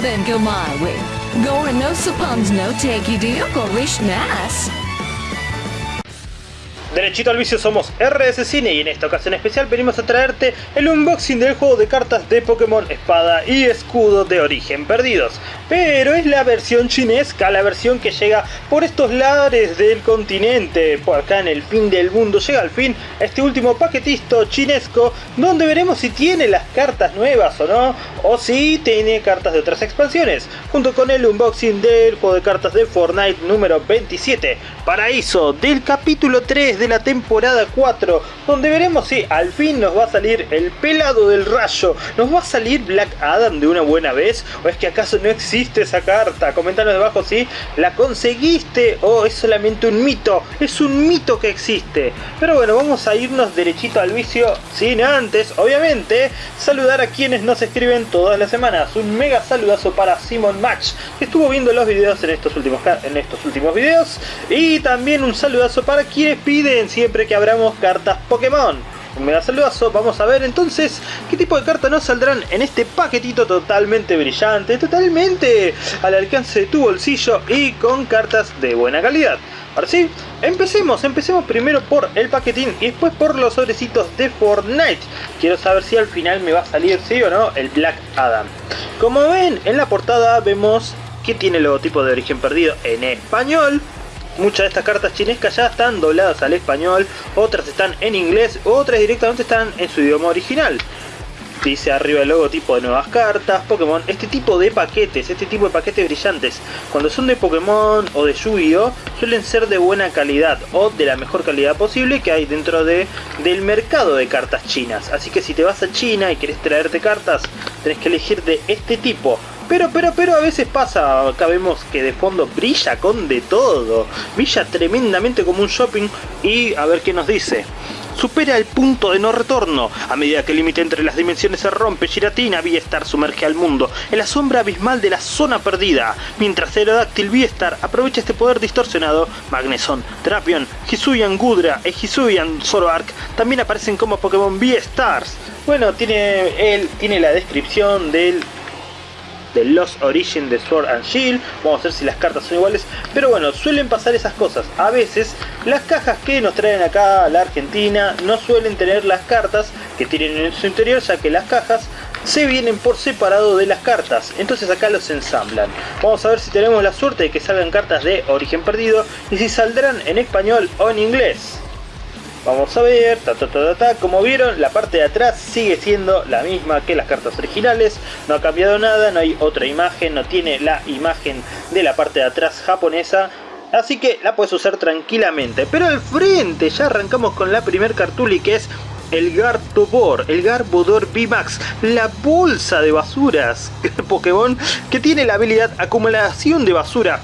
go no. Derechito al vicio somos RS Cine y en esta ocasión especial venimos a traerte el unboxing del juego de cartas de Pokémon Espada y Escudo de origen perdidos. Pero es la versión chinesca, la versión que llega por estos lares del continente, por acá en el fin del mundo. Llega al fin este último paquetito chinesco donde veremos si tiene las cartas nuevas o no, o si tiene cartas de otras expansiones, junto con el unboxing del juego de cartas de Fortnite número 27, Paraíso, del capítulo 3 de la temporada 4, donde veremos si al fin nos va a salir el pelado del rayo, nos va a salir Black Adam de una buena vez, o es que acaso no existe esa carta, comentanos debajo si la conseguiste o es solamente un mito, es un mito que existe. Pero bueno, vamos a irnos derechito al vicio, sin antes, obviamente, saludar a quienes nos escriben todas las semanas. Un mega saludazo para Simon Match, que estuvo viendo los videos en estos últimos, en estos últimos videos, y también un saludazo para quienes piden siempre que abramos cartas Pokémon. Un mega saludazo, vamos a ver entonces qué tipo de cartas nos saldrán en este paquetito totalmente brillante, totalmente al alcance de tu bolsillo y con cartas de buena calidad. Ahora sí, empecemos, empecemos primero por el paquetín y después por los sobrecitos de Fortnite. Quiero saber si al final me va a salir, sí o no, el Black Adam. Como ven, en la portada vemos que tiene el logotipo de origen perdido en español, Muchas de estas cartas chinescas ya están dobladas al español, otras están en inglés, otras directamente están en su idioma original. Dice arriba el logotipo de nuevas cartas, Pokémon, este tipo de paquetes, este tipo de paquetes brillantes, cuando son de Pokémon o de Yu-Gi-Oh! suelen ser de buena calidad o de la mejor calidad posible que hay dentro de, del mercado de cartas chinas. Así que si te vas a China y querés traerte cartas, tenés que elegir de este tipo. Pero, pero, pero a veces pasa, acá vemos que de fondo brilla con de todo. Brilla tremendamente como un shopping y a ver qué nos dice. Supera el punto de no retorno. A medida que el límite entre las dimensiones se rompe, Giratina V-Star sumerge al mundo en la sombra abismal de la zona perdida. Mientras Aerodáctil V-Star aprovecha este poder distorsionado, Magneson, Drapion, Hisuian Gudra e Hisuian Zoroark también aparecen como Pokémon V-Stars. Bueno, tiene, él tiene la descripción del de Lost Origin de Sword and Shield. Vamos a ver si las cartas son iguales. Pero bueno, suelen pasar esas cosas. A veces las cajas que nos traen acá a la Argentina no suelen tener las cartas que tienen en su interior, ya que las cajas se vienen por separado de las cartas. Entonces acá los ensamblan. Vamos a ver si tenemos la suerte de que salgan cartas de origen perdido y si saldrán en español o en inglés. Vamos a ver, ta, ta, ta, ta, como vieron la parte de atrás sigue siendo la misma que las cartas originales, no ha cambiado nada, no hay otra imagen, no tiene la imagen de la parte de atrás japonesa, así que la puedes usar tranquilamente. Pero al frente ya arrancamos con la primer cartuli que es el Gartobor, el Garbodor VMAX, la bolsa de basuras Pokémon que tiene la habilidad acumulación de basura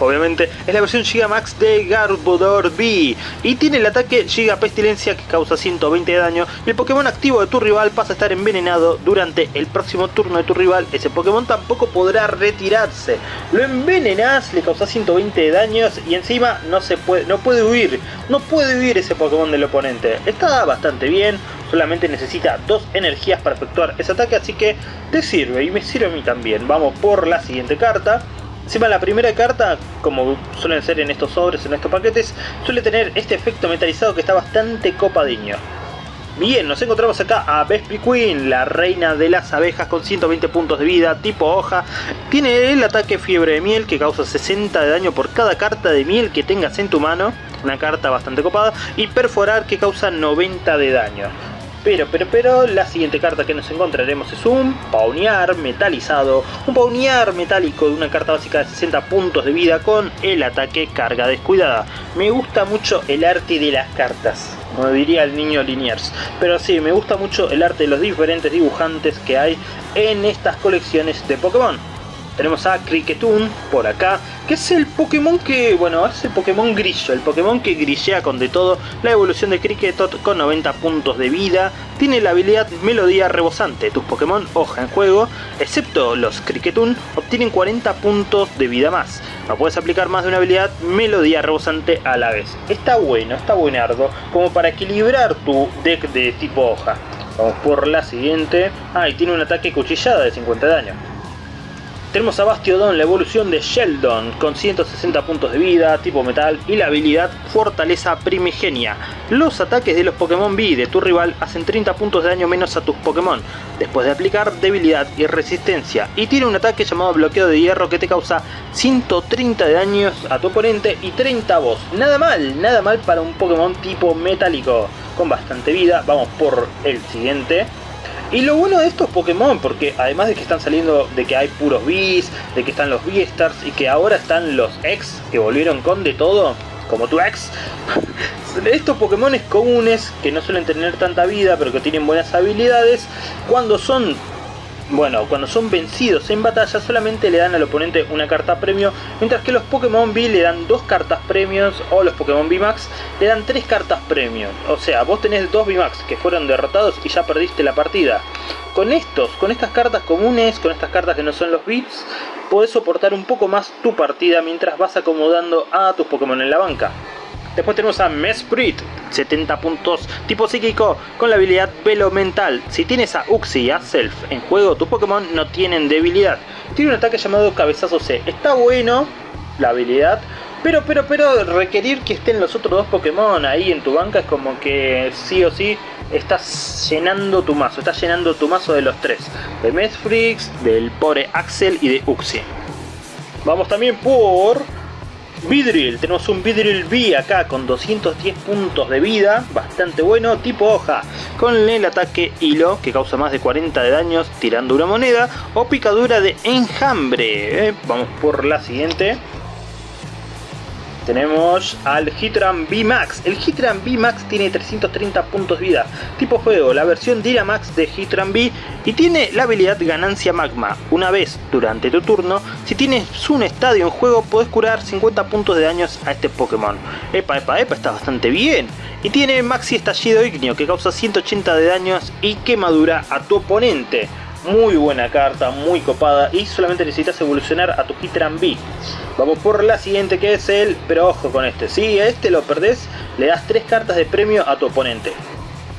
obviamente, es la versión Gigamax de Garbodor V y tiene el ataque Giga Pestilencia que causa 120 de daño y el Pokémon activo de tu rival pasa a estar envenenado durante el próximo turno de tu rival. Ese Pokémon tampoco podrá retirarse. Lo envenenas, le causa 120 de daños y encima no, se puede, no puede huir. No puede huir ese Pokémon del oponente. Está bastante bien, solamente necesita dos energías para efectuar ese ataque, así que te sirve y me sirve a mí también. Vamos por la siguiente carta. Encima la primera carta, como suelen ser en estos sobres, en estos paquetes, suele tener este efecto metalizado que está bastante copadiño. Bien, nos encontramos acá a Bespri Queen, la reina de las abejas con 120 puntos de vida, tipo hoja. Tiene el ataque fiebre de miel que causa 60 de daño por cada carta de miel que tengas en tu mano. Una carta bastante copada. Y perforar que causa 90 de daño. Pero, pero, pero, la siguiente carta que nos encontraremos es un Paunear metalizado. Un Paunear metálico de una carta básica de 60 puntos de vida con el ataque carga descuidada. Me gusta mucho el arte de las cartas, como diría el niño Liniers. Pero sí, me gusta mucho el arte de los diferentes dibujantes que hay en estas colecciones de Pokémon. Tenemos a Cricketun por acá, que es el Pokémon que, bueno, es el Pokémon grillo, el Pokémon que grillea con de todo. La evolución de Cricketot con 90 puntos de vida, tiene la habilidad Melodía Rebosante. Tus Pokémon hoja en juego, excepto los Cricketun, obtienen 40 puntos de vida más. No puedes aplicar más de una habilidad Melodía Rebosante a la vez. Está bueno, está buenardo, como para equilibrar tu deck de tipo hoja. Vamos por la siguiente. Ah, y tiene un ataque cuchillada de 50 daño. Tenemos a Bastiodon, la evolución de Sheldon, con 160 puntos de vida, tipo metal, y la habilidad Fortaleza Primigenia. Los ataques de los Pokémon B de tu rival hacen 30 puntos de daño menos a tus Pokémon, después de aplicar debilidad y resistencia. Y tiene un ataque llamado Bloqueo de Hierro que te causa 130 de daños a tu oponente y 30 a vos. Nada mal, nada mal para un Pokémon tipo metálico, con bastante vida. Vamos por el siguiente. Y lo bueno de estos Pokémon, porque además de que están saliendo, de que hay puros Bees, de que están los Beastars y que ahora están los X que volvieron con de todo, como tu ex, estos Pokémon comunes que no suelen tener tanta vida pero que tienen buenas habilidades, cuando son bueno, cuando son vencidos en batalla solamente le dan al oponente una carta premio, mientras que los Pokémon B le dan dos cartas premios o los Pokémon VMAX le dan tres cartas premios. O sea, vos tenés dos VMAX que fueron derrotados y ya perdiste la partida. Con estos, con estas cartas comunes, con estas cartas que no son los bits, podés soportar un poco más tu partida mientras vas acomodando a tus Pokémon en la banca. Después tenemos a Mesprit, 70 puntos, tipo psíquico, con la habilidad Velo Mental. Si tienes a Uxie y a Self en juego, tus Pokémon no tienen debilidad. Tiene un ataque llamado Cabezazo C. Está bueno la habilidad, pero, pero, pero requerir que estén los otros dos Pokémon ahí en tu banca es como que sí o sí estás llenando tu mazo. Estás llenando tu mazo de los tres. De Mesprit, del pobre Axel y de Uxie. Vamos también por Vidril, tenemos un Vidril B acá con 210 puntos de vida, bastante bueno, tipo hoja, con el ataque hilo que causa más de 40 de daños tirando una moneda o picadura de enjambre. Eh, vamos por la siguiente tenemos al Hitran V-Max. El Hitran V-Max tiene 330 puntos de vida, tipo fuego, la versión Dynamax de Hitran V y tiene la habilidad Ganancia Magma. Una vez durante tu turno, si tienes un estadio en juego, puedes curar 50 puntos de daños a este Pokémon. Epa, epa, epa, está bastante bien. Y tiene Maxi Estallido Ignio que causa 180 de daños y quemadura a tu oponente. Muy buena carta, muy copada y solamente necesitas evolucionar a tu Hitran B. Vamos por la siguiente que es el, pero ojo con este, si a este lo perdés, le das 3 cartas de premio a tu oponente.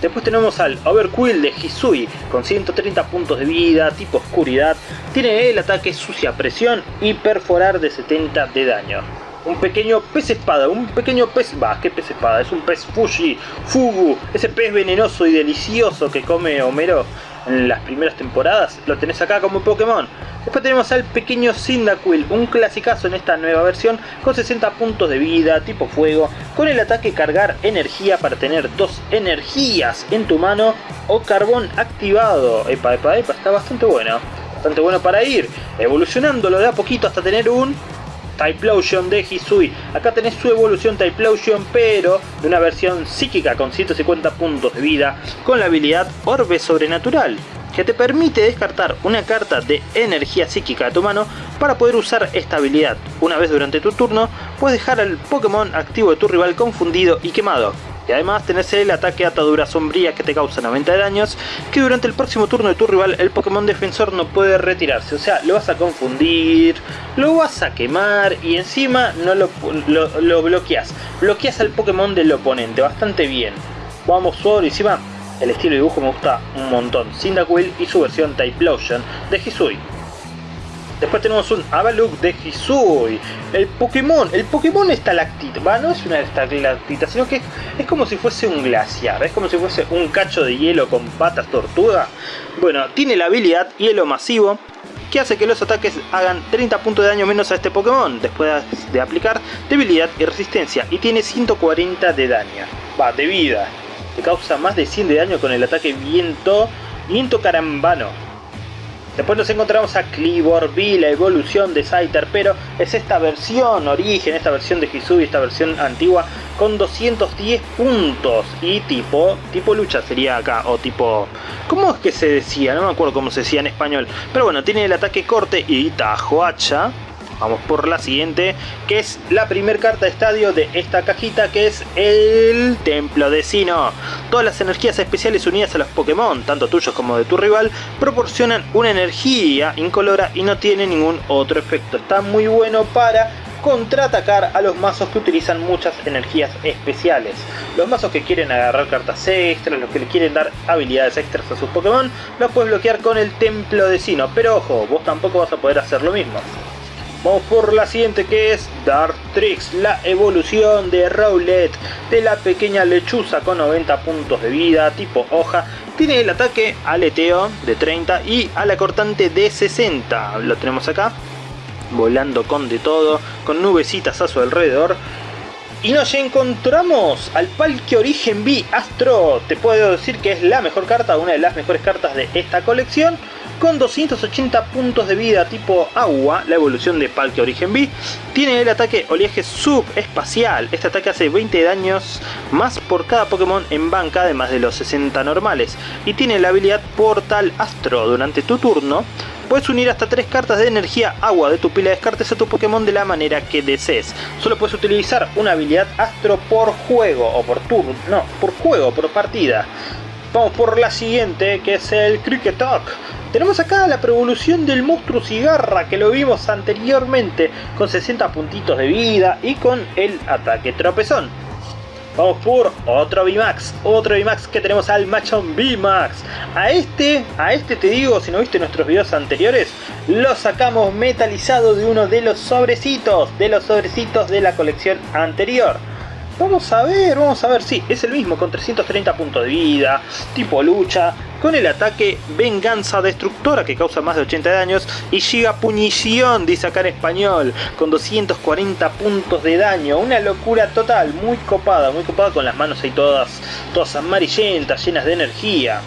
Después tenemos al Overquill de Hisui con 130 puntos de vida, tipo oscuridad. Tiene el ataque sucia presión y perforar de 70 de daño. Un pequeño pez espada, un pequeño pez... Va, ¿qué pez espada? Es un pez Fuji, Fugu, ese pez venenoso y delicioso que come Homero en las primeras temporadas, lo tenés acá como Pokémon. Después tenemos al pequeño Cyndaquil, un clasicazo en esta nueva versión, con 60 puntos de vida, tipo fuego, con el ataque cargar energía para tener dos energías en tu mano, o carbón activado. Epa, epa, epa, está bastante bueno. Bastante bueno para ir evolucionándolo de a poquito hasta tener un Typlosion de Hisui. Acá tenés su evolución Typlosion, pero de una versión psíquica con 150 puntos de vida, con la habilidad Orbe Sobrenatural, que te permite descartar una carta de energía psíquica a tu mano para poder usar esta habilidad. Una vez durante tu turno, puedes dejar al Pokémon activo de tu rival confundido y quemado. Y además tenés el ataque atadura sombría que te causa 90 de daños, que durante el próximo turno de tu rival el Pokémon defensor no puede retirarse. O sea, lo vas a confundir, lo vas a quemar y encima no lo, lo, bloqueas. Bloqueas al Pokémon del oponente, bastante bien. Vamos por encima, el estilo de dibujo me gusta un montón. Cyndaquil y su versión Typlosion de Hisui. Después tenemos un Avaluk de Hisui. El Pokémon, el Pokémon estalactita. Va, no es una estalactita, sino que es, como si fuese un glaciar. Es como si fuese un cacho de hielo con patas tortuga. Bueno, tiene la habilidad Hielo Masivo. Que hace que los ataques hagan 30 puntos de daño menos a este Pokémon. Después de aplicar debilidad y resistencia. Y tiene 140 de daño. Va, de vida. Te causa más de 100 de daño con el ataque viento. Viento carambano Después nos encontramos a Clibor V, la evolución de Scyther, pero es esta versión origen, esta versión de Hisui, esta versión antigua, con 210 puntos. Y tipo, tipo lucha sería acá, o tipo... ¿Cómo es que se decía? No me acuerdo cómo se decía en español. Pero bueno, tiene el ataque corte y tajo hacha. Vamos por la siguiente, que es la primer carta de estadio de esta cajita, que es el Templo de Sino. Todas las energías especiales unidas a los Pokémon, tanto tuyos como de tu rival, proporcionan una energía incolora y no tiene ningún otro efecto. Está muy bueno para contraatacar a los mazos que utilizan muchas energías especiales. Los mazos que quieren agarrar cartas extras, los que le quieren dar habilidades extras a sus Pokémon, los puedes bloquear con el Templo de Sino. Pero ojo, vos tampoco vas a poder hacer lo mismo. Vamos por la siguiente que es Dartrix, la evolución de Rowlet, de la pequeña lechuza con 90 puntos de vida, tipo hoja. Tiene el ataque aleteo de 30 y a la cortante de 60. Lo tenemos acá, volando con de todo, con nubecitas a su alrededor. Y nos encontramos al Palque Origen B Astro. Te puedo decir que es la mejor carta, una de las mejores cartas de esta colección con 280 puntos de vida tipo agua, la evolución de Palkia Origen B, tiene el ataque oleaje subespacial. Este ataque hace 20 daños más por cada Pokémon en banca, además de los 60 normales. Y tiene la habilidad Portal Astro. Durante tu turno, puedes unir hasta 3 cartas de energía agua de tu pila de descartes a tu Pokémon de la manera que desees. Solo puedes utilizar una habilidad Astro por juego, o por turno, no, por juego, por partida. Vamos por la siguiente, que es el Cricket Talk. Tenemos acá la prevolución del monstruo cigarra que lo vimos anteriormente con 60 puntitos de vida y con el ataque tropezón. Vamos por otro VMAX, otro VMAX que tenemos al Machon VMAX. A este, a este te digo, si no viste nuestros videos anteriores, lo sacamos metalizado de uno de los sobrecitos, de los sobrecitos de la colección anterior. Vamos a ver, vamos a ver, sí, es el mismo con 330 puntos de vida, tipo lucha, con el ataque Venganza Destructora que causa más de 80 daños y Giga Punición, dice acá en español, con 240 puntos de daño, una locura total, muy copada, muy copada con las manos ahí todas, todas amarillentas, llenas de energía.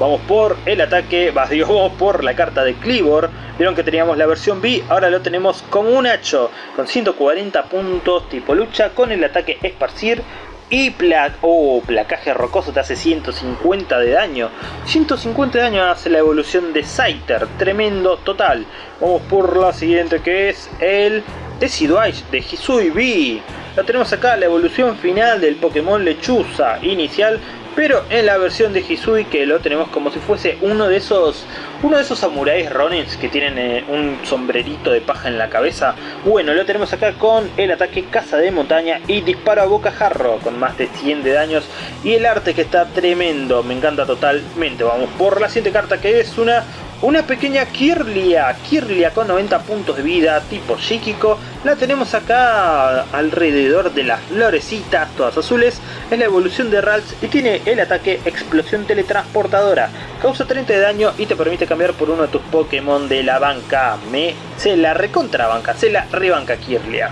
Vamos por el ataque, digo, vamos por la carta de Clibor. Vieron que teníamos la versión B, ahora lo tenemos como un hacho, con 140 puntos tipo lucha, con el ataque Esparcir. Y oh, placaje rocoso te hace 150 de daño. 150 de daño hace la evolución de Scyther, tremendo total. Vamos por la siguiente que es el Decidueye de Hisui B. Lo tenemos acá, la evolución final del Pokémon Lechuza inicial pero en la versión de Hisui que lo tenemos como si fuese uno de esos uno de esos samuráis ronins que tienen eh, un sombrerito de paja en la cabeza bueno lo tenemos acá con el ataque caza de montaña y disparo a bocajarro con más de 100 de daños y el arte que está tremendo me encanta totalmente. Vamos por la siguiente carta que es una una pequeña Kirlia, Kirlia con 90 puntos de vida, tipo psíquico. La tenemos acá alrededor de las florecitas, todas azules. Es la evolución de Ralts y tiene el ataque Explosión Teletransportadora. Causa 30 de daño y te permite cambiar por uno de tus Pokémon de la banca. Me se la recontrabanca, se la rebanca Kirlia.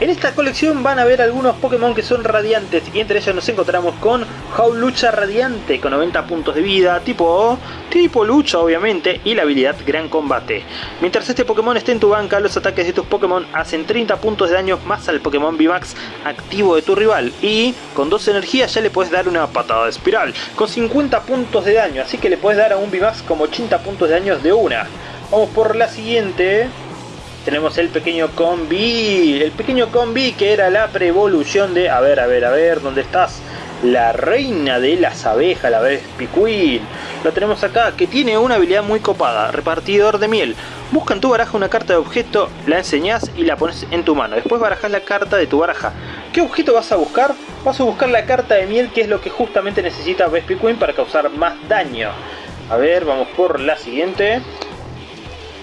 En esta colección van a ver algunos Pokémon que son radiantes y entre ellos nos encontramos con Lucha Radiante con 90 puntos de vida, tipo tipo lucha obviamente y la habilidad Gran Combate. Mientras este Pokémon esté en tu banca, los ataques de tus Pokémon hacen 30 puntos de daño más al Pokémon VMAX activo de tu rival y con dos energías ya le puedes dar una patada de espiral con 50 puntos de daño, así que le puedes dar a un VMAX como 80 puntos de daño de una. Vamos por la siguiente tenemos el pequeño combi, el pequeño combi que era la prevolución de, a ver, a ver, a ver, ¿dónde estás? La reina de las abejas, la Vespi Queen. Lo tenemos acá, que tiene una habilidad muy copada, repartidor de miel. Busca en tu baraja una carta de objeto, la enseñas y la pones en tu mano. Después barajas la carta de tu baraja. ¿Qué objeto vas a buscar? Vas a buscar la carta de miel, que es lo que justamente necesita Vespi Queen para causar más daño. A ver, vamos por la siguiente.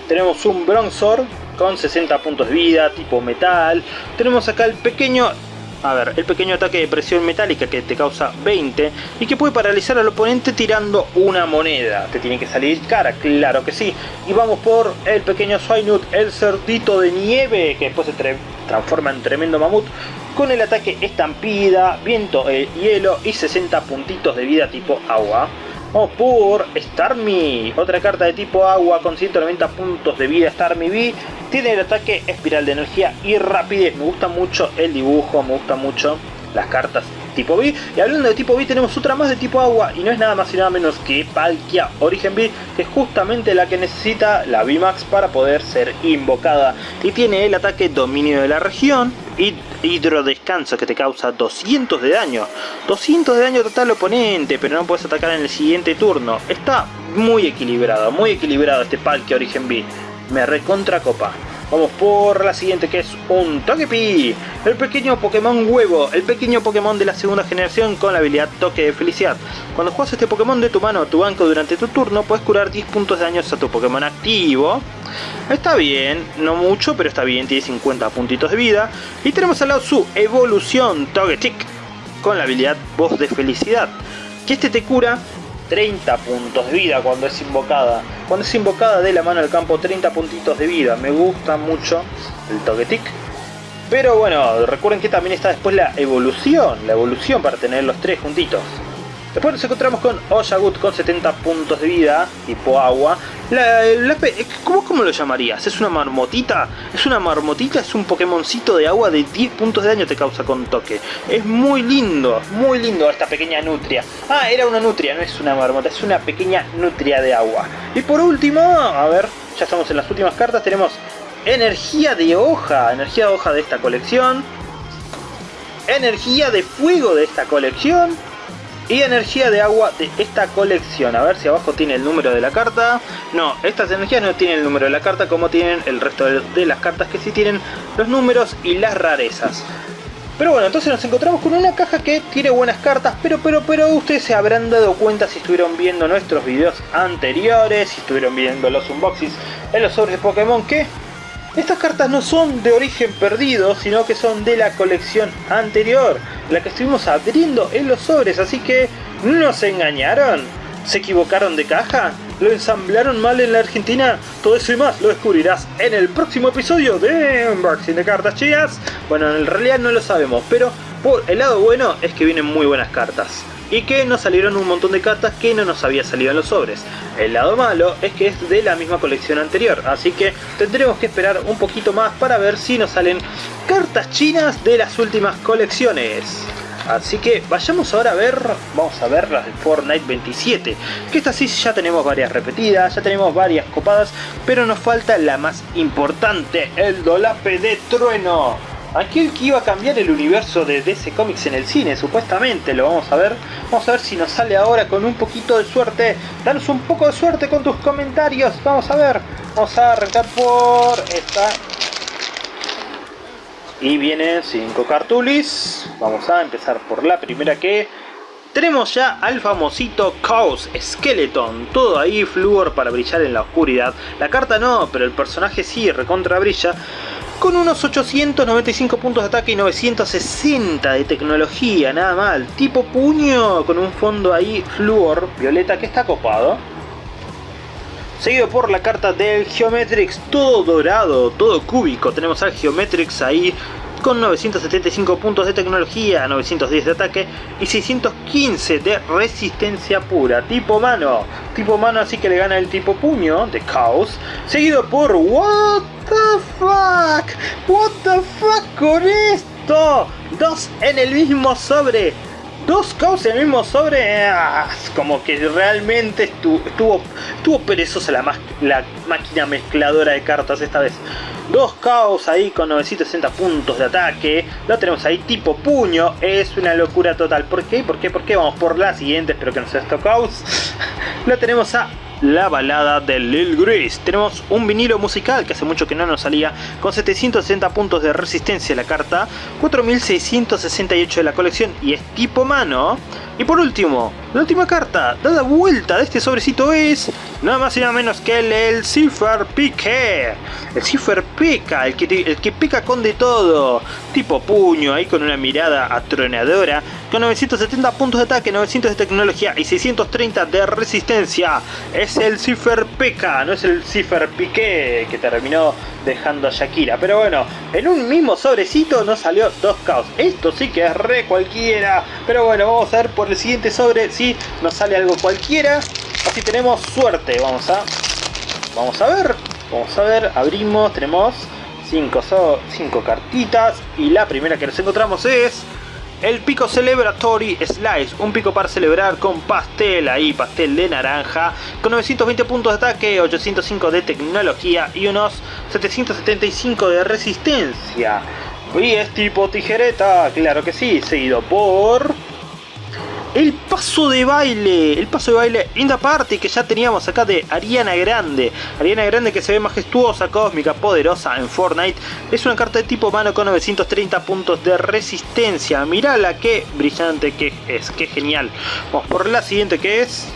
Tenemos un Bronzor con 60 puntos de vida, tipo metal. Tenemos acá el pequeño a ver, el pequeño ataque de presión metálica que te causa 20 y que puede paralizar al oponente tirando una moneda. Te tiene que salir cara, claro que sí. Y vamos por el pequeño Swinut, el cerdito de nieve, que después se transforma en tremendo mamut, con el ataque estampida, viento, eh, hielo y 60 puntitos de vida tipo agua. Vamos por Starmie, otra carta de tipo agua con 190 puntos de vida Starmie B. Tiene el ataque espiral de energía y rapidez. Me gusta mucho el dibujo, me gusta mucho las cartas tipo B. Y hablando de tipo B tenemos otra más de tipo agua y no es nada más y nada menos que Palkia Origen B, que es justamente la que necesita la VMAX para poder ser invocada. Y tiene el ataque dominio de la región hidrodescanso que te causa 200 de daño. 200 de daño total oponente, pero no puedes atacar en el siguiente turno. Está muy equilibrado, muy equilibrado este Palkia Origen B. Me recontra copa. Vamos por la siguiente que es un Togepi, el pequeño Pokémon huevo, el pequeño Pokémon de la segunda generación con la habilidad Toque de Felicidad. Cuando juegas este Pokémon de tu mano a tu banco durante tu turno, puedes curar 10 puntos de daños a tu Pokémon activo. Está bien, no mucho, pero está bien, tiene 50 puntitos de vida. Y tenemos al lado su evolución Togetic, con la habilidad Voz de Felicidad, que este te cura 30 puntos de vida cuando es invocada. Cuando es invocada de la mano al campo 30 puntitos de vida. Me gusta mucho el Togetic. Pero bueno, recuerden que también está después la evolución. La evolución para tener los tres juntitos. Después nos encontramos con Oyagut con 70 puntos de vida, tipo agua. La, ¿cómo, lo llamarías? ¿Es una marmotita? ¿Es una marmotita? Es un Pokémoncito de agua de 10 puntos de daño te causa con toque. Es muy lindo, muy lindo esta pequeña nutria. Ah, era una nutria, no es una marmota, es una pequeña nutria de agua. Y por último, a ver, ya estamos en las últimas cartas, tenemos energía de hoja, energía de hoja de esta colección. Energía de fuego de esta colección y energía de agua de esta colección. A ver si abajo tiene el número de la carta. No, estas energías no tienen el número de la carta como tienen el resto de las cartas que sí tienen los números y las rarezas. Pero bueno, entonces nos encontramos con una caja que tiene buenas cartas, pero pero pero ustedes se habrán dado cuenta si estuvieron viendo nuestros videos anteriores, si estuvieron viendo los unboxings en los sobres Pokémon, que estas cartas no son de origen perdido, sino que son de la colección anterior, la que estuvimos abriendo en los sobres, así que no se engañaron. ¿Se equivocaron de caja? ¿Lo ensamblaron mal en la Argentina? Todo eso y más lo descubrirás en el próximo episodio de Unboxing de Cartas Chinas. Bueno, en realidad no lo sabemos, pero por el lado bueno es que vienen muy buenas cartas y que nos salieron un montón de cartas que no nos había salido en los sobres. El lado malo es que es de la misma colección anterior, así que tendremos que esperar un poquito más para ver si nos salen cartas chinas de las últimas colecciones. Así que vayamos ahora a ver, vamos a ver las de Fortnite 27, que esta sí ya tenemos varias repetidas, ya tenemos varias copadas, pero nos falta la más importante, el dolape de trueno. Aquel que iba a cambiar el universo de DC Comics en el cine, supuestamente, lo vamos a ver. Vamos a ver si nos sale ahora con un poquito de suerte. Danos un poco de suerte con tus comentarios. Vamos a ver. Vamos a arrancar por esta. Y vienen 5 cartulis. Vamos a empezar por la primera que... Tenemos ya al famosito Chaos Skeleton, todo ahí flúor para brillar en la oscuridad. La carta no, pero el personaje sí, recontra brilla con unos 895 puntos de ataque y 960 de tecnología, nada mal. Tipo puño, con un fondo ahí flúor, violeta, que está copado. Seguido por la carta del Geometrix, todo dorado, todo cúbico. Tenemos al Geometrix ahí con 975 puntos de tecnología, 910 de ataque y 615 de resistencia pura. Tipo mano, tipo mano así que le gana el tipo puño de Chaos. Seguido por What the fuck, what the fuck con esto. Dos en el mismo sobre dos caos en el mismo sobre, ah, como que realmente estuvo, estuvo, perezosa la, la, máquina mezcladora de cartas esta vez. Dos caos ahí con 960 puntos de ataque, lo tenemos ahí tipo puño, es una locura total. ¿Por qué? ¿Por qué? ¿Por qué? Vamos por la siguiente, espero que no sea esto caos. lo tenemos a la balada de Lil Gris. Tenemos un vinilo musical que hace mucho que no nos salía, con 760 puntos de resistencia la carta, 4668 de la colección y es tipo mano. Y por último, la última carta, dada vuelta de este sobrecito es nada más y nada menos que el, el Cipher Pique. El Cipher Pica, el que, el que pica con de todo. Tipo puño, ahí con una mirada atronadora. Con 970 puntos de ataque, 900 de tecnología y 630 de resistencia. Es el Cipher Pica, no es el Cipher Pique que terminó dejando a Shakira. Pero bueno, en un mismo sobrecito nos salió dos caos. Esto sí que es re cualquiera. Pero bueno, vamos a ver por el siguiente sobre si nos sale algo cualquiera. Así tenemos suerte. Vamos a, vamos a ver. Vamos a ver. Abrimos. Tenemos 5 cinco cartitas. Y la primera que nos encontramos es... El pico Celebratory Slice, un pico para celebrar con pastel ahí, pastel de naranja, con 920 puntos de ataque, 805 de tecnología y unos 775 de resistencia. Y es tipo tijereta, claro que sí, seguido por el paso de baile, el paso de baile Inda Party que ya teníamos acá de Ariana Grande. Ariana Grande que se ve majestuosa, cósmica, poderosa en Fortnite. Es una carta de tipo mano con 930 puntos de resistencia. Mirala qué brillante que es, qué genial. Vamos por la siguiente que es...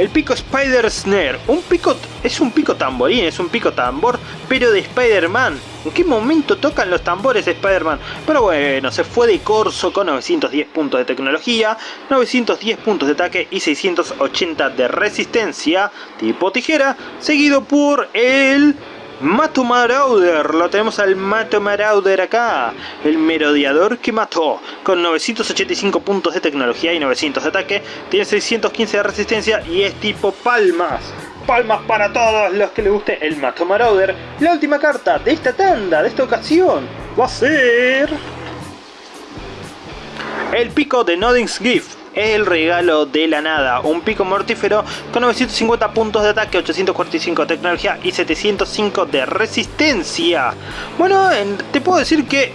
El pico Spider Snare. Un pico, es un pico tamborín, es un pico tambor, pero de Spider-Man. ¿En qué momento tocan los tambores de Spider-Man? Pero bueno, se fue de corso con 910 puntos de tecnología, 910 puntos de ataque y 680 de resistencia tipo tijera, seguido por el Mato Marauder, lo tenemos al Mato Marauder acá, el merodeador que mató, con 985 puntos de tecnología y 900 de ataque, tiene 615 de resistencia y es tipo palmas. Palmas para todos los que les guste el Mato Marauder. La última carta de esta tanda, de esta ocasión, va a ser... El pico de Nodding's Gift el regalo de la nada. Un pico mortífero con 950 puntos de ataque, 845 de tecnología y 705 de resistencia. Bueno, te puedo decir que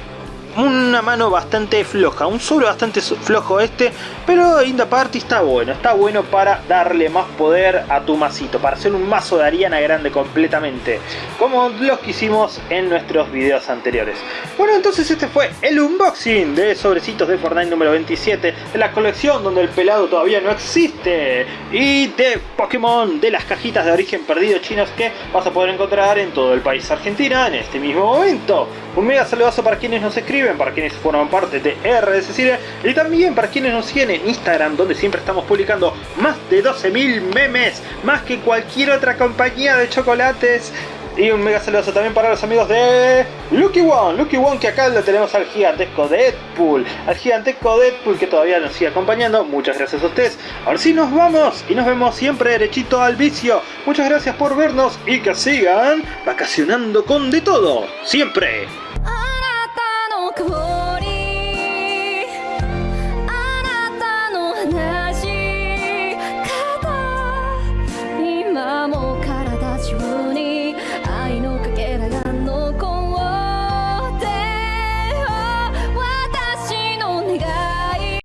una mano bastante floja, un sobre bastante flojo este, pero Inda Party está bueno, está bueno para darle más poder a tu masito, para hacer un mazo de Ariana grande completamente, como los que hicimos en nuestros videos anteriores. Bueno, entonces este fue el unboxing de sobrecitos de Fortnite número 27, de la colección donde el pelado todavía no existe, y de Pokémon de las cajitas de origen perdido chinos que vas a poder encontrar en todo el país Argentina en este mismo momento. Un mega saludazo para quienes nos escriben, para quienes forman parte de RS Cine y también para quienes nos siguen en Instagram donde siempre estamos publicando más de 12.000 memes, más que cualquier otra compañía de chocolates. Y un mega saludo también para los amigos de Lucky One, Lucky One que acá lo tenemos al gigantesco Deadpool, al gigantesco Deadpool que todavía nos sigue acompañando, muchas gracias a ustedes. Ahora sí nos vamos y nos vemos siempre derechito al vicio. Muchas gracias por vernos y que sigan vacacionando con de todo, siempre.